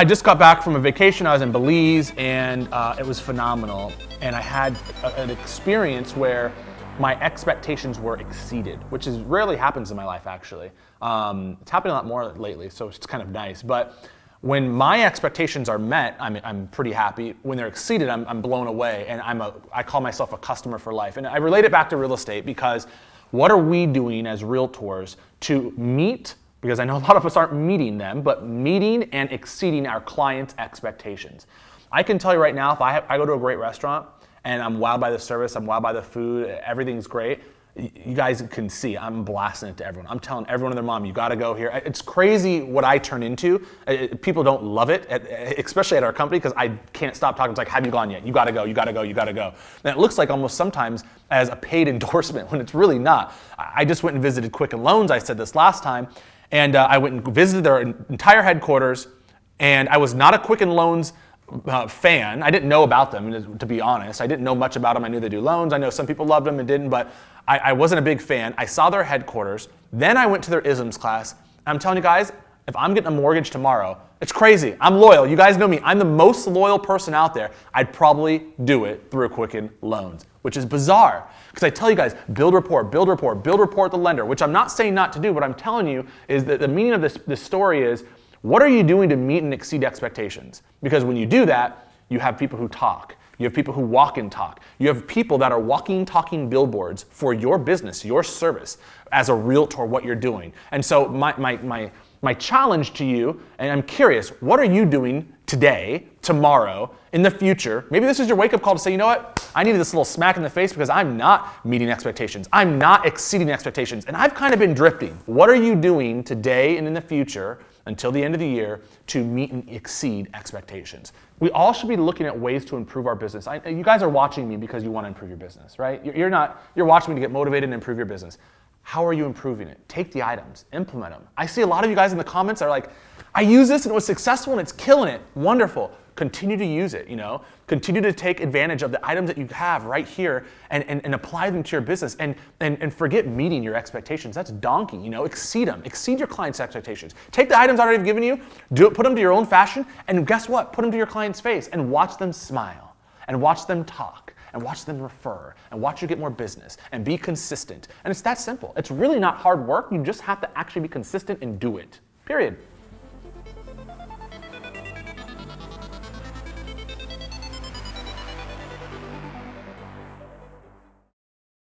I just got back from a vacation. I was in Belize and uh, it was phenomenal. And I had a, an experience where my expectations were exceeded, which is rarely happens in my life actually. Um, it's happening a lot more lately, so it's kind of nice. But when my expectations are met, I'm, I'm pretty happy. When they're exceeded, I'm, I'm blown away, and I'm a, I call myself a customer for life. And I relate it back to real estate because what are we doing as realtors to meet because I know a lot of us aren't meeting them, but meeting and exceeding our clients' expectations. I can tell you right now, if I, have, I go to a great restaurant and I'm wowed by the service, I'm wowed by the food, everything's great, you guys can see I'm blasting it to everyone. I'm telling everyone and their mom, you got to go here. It's crazy what I turn into. People don't love it, especially at our company, because I can't stop talking. It's like, have you gone yet? You got to go. You got to go. You got to go. And it looks like almost sometimes as a paid endorsement when it's really not. I just went and visited Quicken Loans. I said this last time, and uh, I went and visited their entire headquarters, and I was not a Quicken Loans uh, fan. I didn't know about them, to be honest. I didn't know much about them. I knew they do loans. I know some people loved them and didn't, but I, I wasn't a big fan. I saw their headquarters. Then I went to their ISMS class. I'm telling you guys, if I'm getting a mortgage tomorrow, it's crazy. I'm loyal. You guys know me. I'm the most loyal person out there. I'd probably do it through a Quicken Loans, which is bizarre. Because I tell you guys, build rapport, build rapport, build rapport with the lender, which I'm not saying not to do. What I'm telling you is that the meaning of this, this story is what are you doing to meet and exceed expectations? Because when you do that, you have people who talk. You have people who walk and talk. You have people that are walking, talking billboards for your business, your service, as a realtor, what you're doing. And so my, my, my, my challenge to you, and I'm curious, what are you doing today, tomorrow, in the future? Maybe this is your wake up call to say, you know what? I needed this little smack in the face because I'm not meeting expectations. I'm not exceeding expectations. And I've kind of been drifting. What are you doing today and in the future until the end of the year to meet and exceed expectations? We all should be looking at ways to improve our business. I, you guys are watching me because you want to improve your business, right? You're not, you're watching me to get motivated and improve your business. How are you improving it? Take the items, implement them. I see a lot of you guys in the comments are like, I use this and it was successful and it's killing it. Wonderful. Continue to use it, you know? Continue to take advantage of the items that you have right here and, and, and apply them to your business and, and, and forget meeting your expectations. That's donkey, you know? Exceed them. Exceed your client's expectations. Take the items I already given you, do it, put them to your own fashion, and guess what? Put them to your client's face and watch them smile and watch them talk and watch them refer and watch you get more business and be consistent. And it's that simple. It's really not hard work. You just have to actually be consistent and do it. Period.